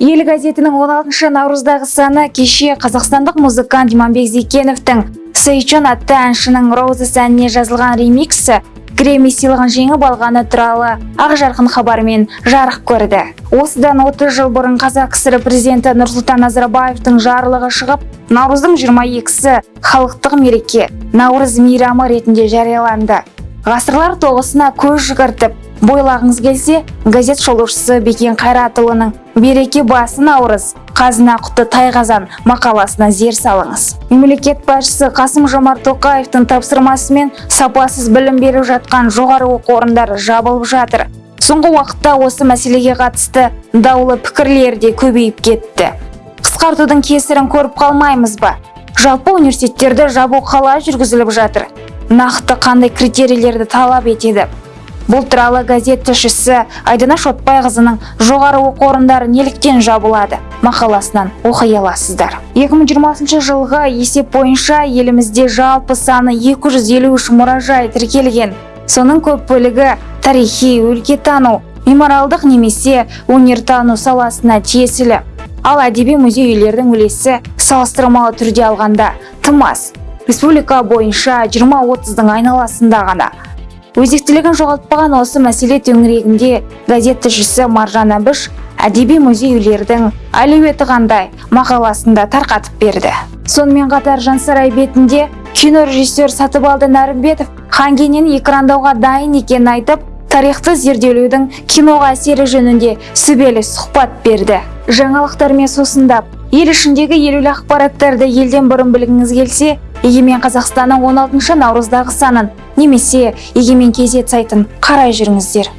ел газетінің 16 наурыздағы саны кеше қазақстандық музыкант иманбек зекеновтің сейчон атты әншінің роузес әніне жазылған ремиксі грэмми сыйлығын жеңіп алғаны туралы ақ жарқын хабармен жарық көрді. Осыдан 30 жыл бұрын қазақ кср президенті нұрсұлтан назарбаевтың жарлығы шығып наурыздың 22-сі халықтық мереке наурыз мейрамы ретінде жарияланды. Ғасырлар тоғысына көз жүгіртіп бойлағыңыз келсе газет шолушысы бекен қайратұлының береке басы наурыз қазына құты тайқазан мақаласына зер салыңыз. Мемлекет басшысы қасым жомарт тоқаевтың тапсырмасымен сапасыз білім беріп жатқан жоғары оқу орындары жабылып жатыр. Соңғы уақытта осы мәселеге қатысты даулы пікірлер де көбейіп кетті. Қысқартудың кесірін көріп қалмаймыз ба? Жалпы университеттерді жабу қалай жүргізіліп жатыр. Нақты қандай критерийлерді талап етеді? Бұл туралы газет тілшісі айдана шотбайқызының жоғары оқу орындары неліктен жабылады мақаласынан оқи аласыздар. 2020 жылғы есеп бойынша елімізде жалпы саны 253 мұражай тіркелген. Соның көп бөлігі тарихи өлкетану мемориалдық немесе өнертану саласына тиесілі. Ал әдеби музей үйлердің үлесі салыстырмалы түрде алғанда тым аз. Республика бойынша 20-30-дың айналасында ғана. Өзектілігін жоғалтпаған осы мәселе төңірегінде газет тілшісі маржан әбіш әдеби музей үйлердің әлеуеті қандай мақаласында тарқатып берді. Сонымен қатар жансарай бетінде кино режиссер сатыбалды нәрімбетов хан кенені экрандауға дайын екенін айтып тарихты зерделеудің киноға әсері жөнінде сүбелі сұхбат берді. Жаңалықтармен сусындап ел ішіндегі елеулі ақпараттарды елден бұрын білгіңіз келсе егемен қазақстанның 16 наурыздағы санын немесе егемен кезет сайтын қарай жүріңіздер.